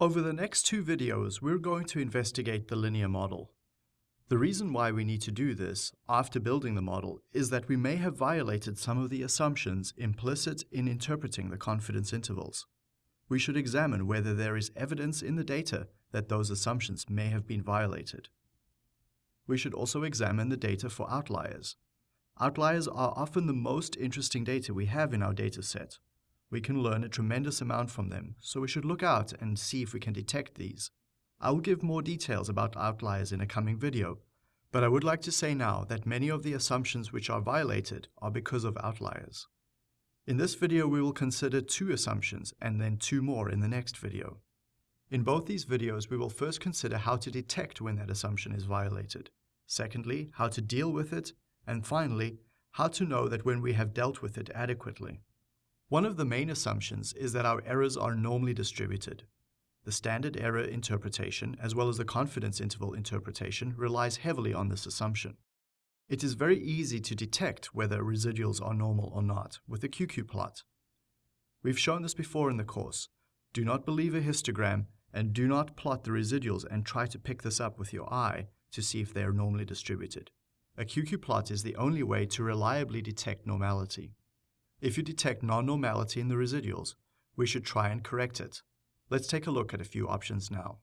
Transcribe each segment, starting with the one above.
Over the next two videos, we're going to investigate the linear model. The reason why we need to do this after building the model is that we may have violated some of the assumptions implicit in interpreting the confidence intervals. We should examine whether there is evidence in the data that those assumptions may have been violated. We should also examine the data for outliers. Outliers are often the most interesting data we have in our data set. We can learn a tremendous amount from them, so we should look out and see if we can detect these. I will give more details about outliers in a coming video, but I would like to say now that many of the assumptions which are violated are because of outliers. In this video we will consider two assumptions and then two more in the next video. In both these videos we will first consider how to detect when that assumption is violated, secondly how to deal with it, and finally how to know that when we have dealt with it adequately. One of the main assumptions is that our errors are normally distributed. The standard error interpretation, as well as the confidence interval interpretation, relies heavily on this assumption. It is very easy to detect whether residuals are normal or not with the QQ plot. We've shown this before in the course. Do not believe a histogram and do not plot the residuals and try to pick this up with your eye to see if they are normally distributed. A QQ plot is the only way to reliably detect normality. If you detect non-normality in the residuals, we should try and correct it. Let's take a look at a few options now.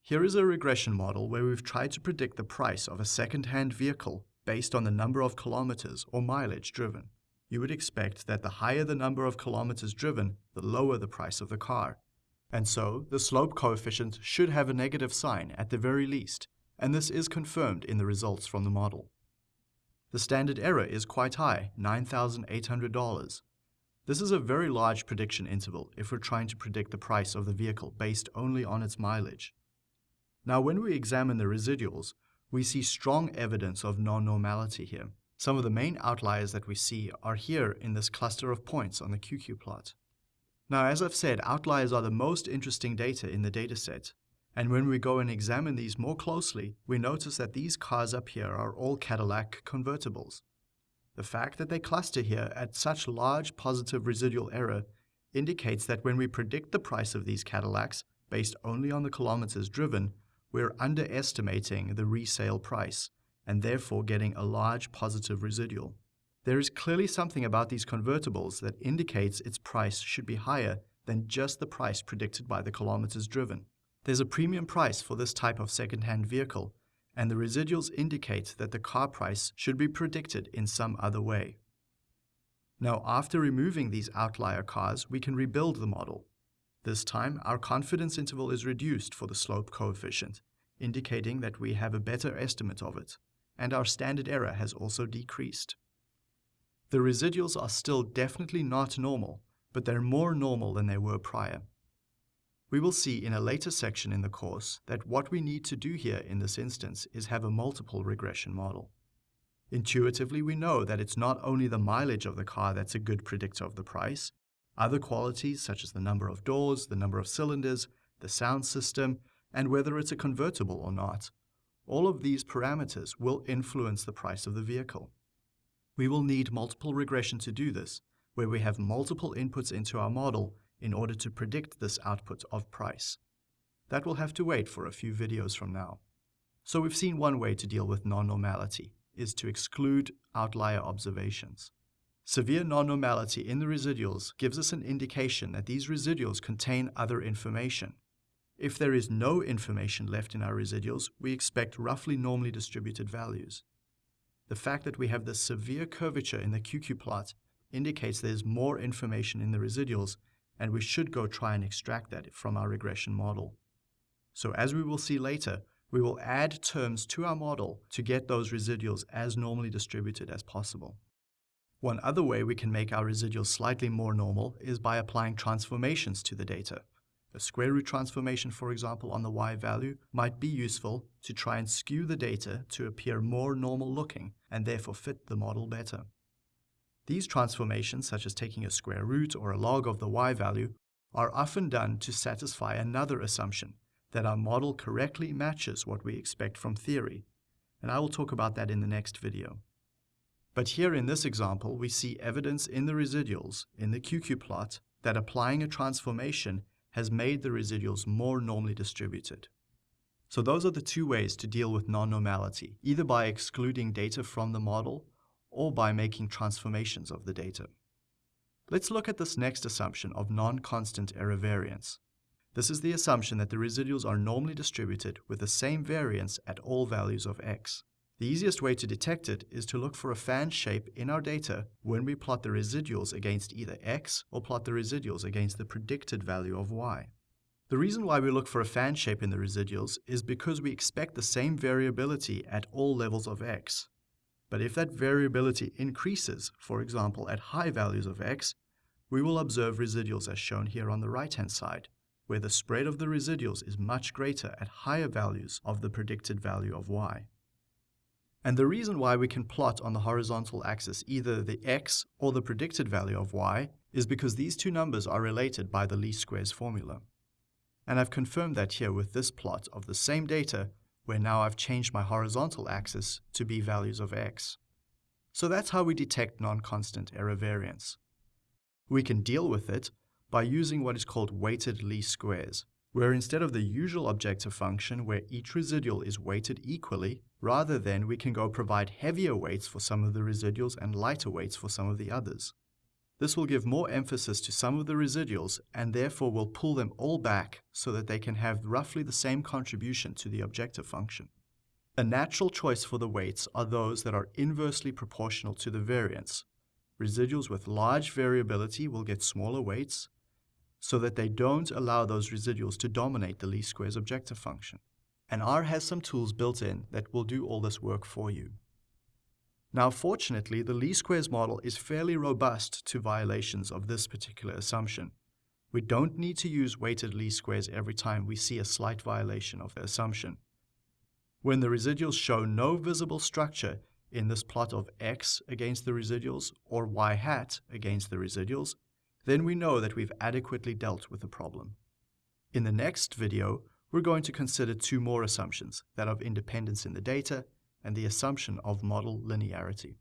Here is a regression model where we've tried to predict the price of a second-hand vehicle based on the number of kilometers or mileage driven. You would expect that the higher the number of kilometers driven, the lower the price of the car. And so, the slope coefficient should have a negative sign at the very least, and this is confirmed in the results from the model. The standard error is quite high, $9,800. This is a very large prediction interval if we're trying to predict the price of the vehicle based only on its mileage. Now when we examine the residuals, we see strong evidence of non-normality here. Some of the main outliers that we see are here in this cluster of points on the QQ plot. Now as I've said, outliers are the most interesting data in the dataset, and when we go and examine these more closely, we notice that these cars up here are all Cadillac convertibles. The fact that they cluster here at such large positive residual error indicates that when we predict the price of these Cadillacs based only on the kilometers driven, we're underestimating the resale price and therefore getting a large positive residual. There is clearly something about these convertibles that indicates its price should be higher than just the price predicted by the kilometers driven. There's a premium price for this type of second-hand vehicle, and the residuals indicate that the car price should be predicted in some other way. Now, after removing these outlier cars, we can rebuild the model. This time, our confidence interval is reduced for the slope coefficient, indicating that we have a better estimate of it, and our standard error has also decreased. The residuals are still definitely not normal, but they're more normal than they were prior. We will see in a later section in the course that what we need to do here in this instance is have a multiple regression model. Intuitively, we know that it's not only the mileage of the car that's a good predictor of the price. Other qualities such as the number of doors, the number of cylinders, the sound system, and whether it's a convertible or not. All of these parameters will influence the price of the vehicle. We will need multiple regression to do this, where we have multiple inputs into our model in order to predict this output of price. That will have to wait for a few videos from now. So we've seen one way to deal with non-normality is to exclude outlier observations. Severe non-normality in the residuals gives us an indication that these residuals contain other information. If there is no information left in our residuals, we expect roughly normally distributed values. The fact that we have this severe curvature in the QQ plot indicates there's more information in the residuals and we should go try and extract that from our regression model. So as we will see later, we will add terms to our model to get those residuals as normally distributed as possible. One other way we can make our residuals slightly more normal is by applying transformations to the data. A square root transformation, for example, on the y value might be useful to try and skew the data to appear more normal looking and therefore fit the model better. These transformations, such as taking a square root or a log of the y value, are often done to satisfy another assumption, that our model correctly matches what we expect from theory, and I will talk about that in the next video. But here in this example, we see evidence in the residuals, in the QQ plot, that applying a transformation has made the residuals more normally distributed. So those are the two ways to deal with non-normality, either by excluding data from the model or by making transformations of the data. Let's look at this next assumption of non-constant error variance. This is the assumption that the residuals are normally distributed with the same variance at all values of x. The easiest way to detect it is to look for a fan shape in our data when we plot the residuals against either x or plot the residuals against the predicted value of y. The reason why we look for a fan shape in the residuals is because we expect the same variability at all levels of x. But if that variability increases, for example at high values of x, we will observe residuals as shown here on the right-hand side, where the spread of the residuals is much greater at higher values of the predicted value of y. And the reason why we can plot on the horizontal axis either the x or the predicted value of y is because these two numbers are related by the least squares formula. And I've confirmed that here with this plot of the same data, where now I've changed my horizontal axis to be values of x. So that's how we detect non-constant error variance. We can deal with it by using what is called weighted least squares, where instead of the usual objective function where each residual is weighted equally, rather than we can go provide heavier weights for some of the residuals and lighter weights for some of the others. This will give more emphasis to some of the residuals and therefore will pull them all back so that they can have roughly the same contribution to the objective function. A natural choice for the weights are those that are inversely proportional to the variance. Residuals with large variability will get smaller weights so that they don't allow those residuals to dominate the least squares objective function. And R has some tools built in that will do all this work for you. Now, fortunately, the least squares model is fairly robust to violations of this particular assumption. We don't need to use weighted least squares every time we see a slight violation of the assumption. When the residuals show no visible structure in this plot of x against the residuals or y hat against the residuals, then we know that we've adequately dealt with the problem. In the next video, we're going to consider two more assumptions, that of independence in the data and the assumption of model linearity.